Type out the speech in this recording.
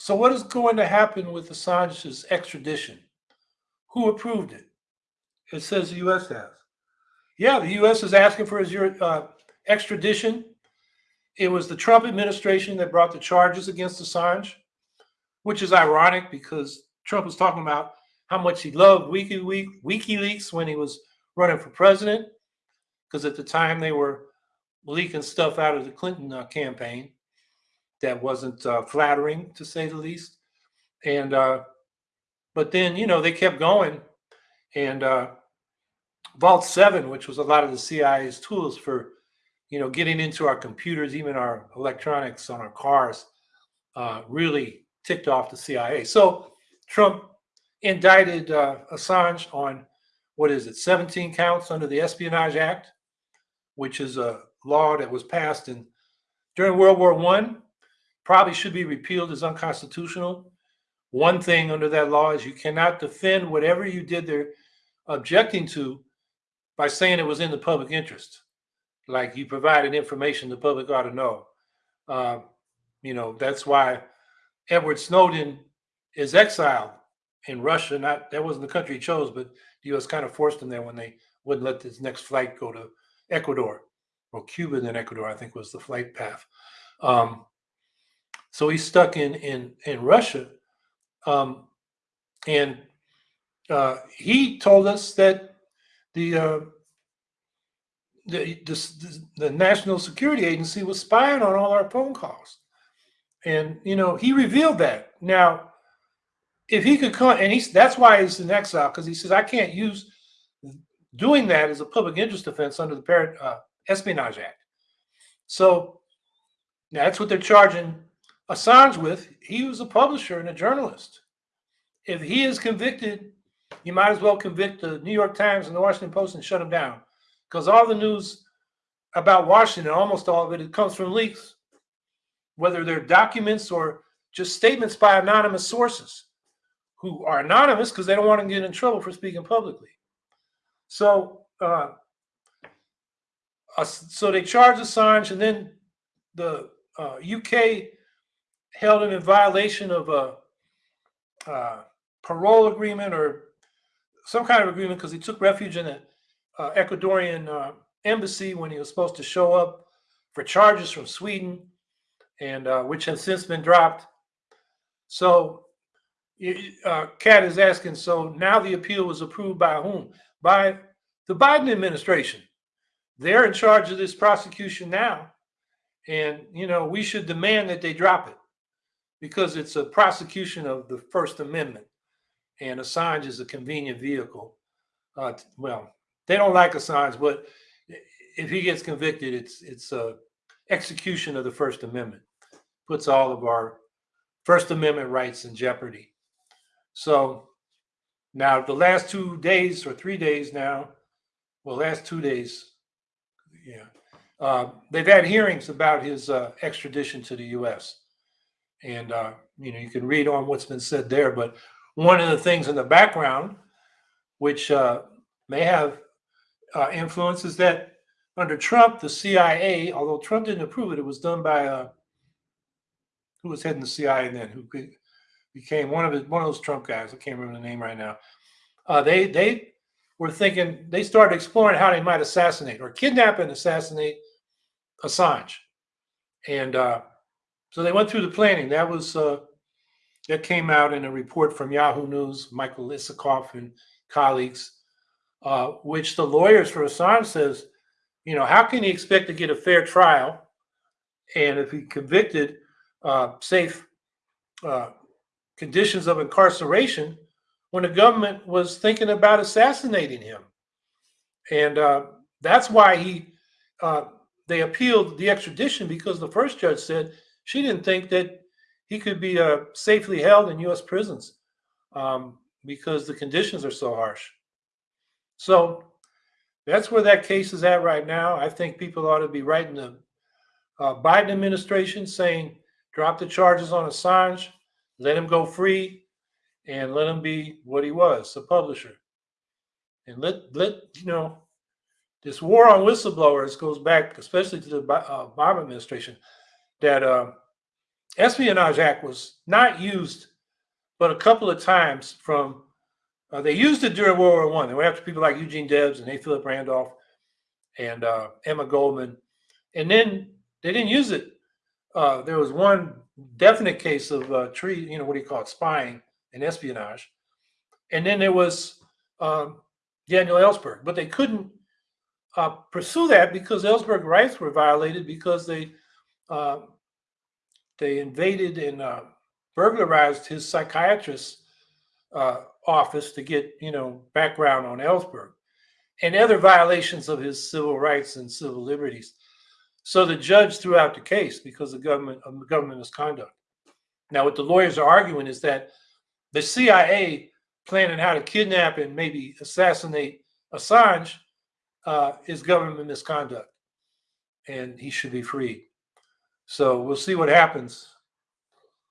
So what is going to happen with Assange's extradition? Who approved it? It says the U.S. has. Yeah, the U.S. is asking for his uh, extradition. It was the Trump administration that brought the charges against Assange, which is ironic because Trump was talking about how much he loved WikiLeaks when he was running for president, because at the time they were leaking stuff out of the Clinton uh, campaign that wasn't uh, flattering, to say the least. And uh, but then you know they kept going, and uh, Vault Seven, which was a lot of the CIA's tools for you know getting into our computers, even our electronics on our cars, uh, really ticked off the CIA. So Trump indicted uh, Assange on what is it, 17 counts under the Espionage Act, which is a law that was passed in during World War One probably should be repealed as unconstitutional. One thing under that law is you cannot defend whatever you did they're objecting to by saying it was in the public interest. Like you provided information the public ought to know. Uh, you know, that's why Edward Snowden is exiled in Russia. Not that wasn't the country he chose, but the U.S. kind of forced him there when they wouldn't let his next flight go to Ecuador or Cuba, then Ecuador, I think was the flight path. Um, so he's stuck in in in Russia, um, and uh, he told us that the, uh, the, the the National Security Agency was spying on all our phone calls, and you know he revealed that. Now, if he could come, and he's that's why he's in exile because he says I can't use doing that as a public interest offense under the uh, Espionage Act. So that's what they're charging Assange with, he was a publisher and a journalist. If he is convicted, you might as well convict the New York Times and the Washington Post and shut them down. Because all the news about Washington, almost all of it, it comes from leaks, whether they're documents or just statements by anonymous sources who are anonymous because they don't want to get in trouble for speaking publicly. So, uh, uh, so they charge Assange, and then the uh, UK held him in violation of a, a parole agreement or some kind of agreement because he took refuge in the uh, Ecuadorian uh, embassy when he was supposed to show up for charges from Sweden, and uh, which have since been dropped. So, uh, Kat is asking. So now the appeal was approved by whom? By the Biden administration. They're in charge of this prosecution now, and you know we should demand that they drop it because it's a prosecution of the First Amendment, and Assange is a convenient vehicle. Uh, well, they don't like Assange, but if he gets convicted, it's it's a execution of the First Amendment. Puts all of our First Amendment rights in jeopardy. So now the last two days or three days now, well, last two days, yeah, uh, they've had hearings about his uh, extradition to the U.S. And, uh, you know, you can read on what's been said there. But one of the things in the background, which uh, may have uh, influence, is that under Trump, the CIA, although Trump didn't approve it, it was done by uh, who was heading the CIA then, who became one of his, one of those Trump guys. I can't remember the name right now. Uh, they they were thinking they started exploring how they might assassinate or kidnap and assassinate Assange, and uh, so they went through the planning. That was uh, that came out in a report from Yahoo News, Michael Isikoff and colleagues, uh, which the lawyers for Assange says, you know, how can he expect to get a fair trial, and if he convicted, uh, safe uh, conditions of incarceration when the government was thinking about assassinating him, and uh, that's why he uh, they appealed the extradition because the first judge said she didn't think that he could be uh, safely held in U.S. prisons um, because the conditions are so harsh. So that's where that case is at right now. I think people ought to be writing the uh, Biden administration saying, drop the charges on Assange, let him go free, and let him be what he was, a publisher. And let, let you know, this war on whistleblowers goes back, especially to the uh, Obama administration, that uh, Espionage Act was not used but a couple of times from uh, they used it during World War One. They were after people like Eugene Debs and A. Philip Randolph and uh, Emma Goldman, and then they didn't use it. Uh, there was one definite case of uh, tree, you know, what do you call it, spying and espionage, and then there was um, Daniel Ellsberg, but they couldn't uh, pursue that because Ellsberg rights were violated because they uh, they invaded and uh, burglarized his psychiatrist's uh, office to get you know background on Ellsberg and other violations of his civil rights and civil liberties. So the judge threw out the case because the government of government misconduct. Now, what the lawyers are arguing is that the CIA planning how to kidnap and maybe assassinate Assange uh, is government misconduct, and he should be freed. So we'll see what happens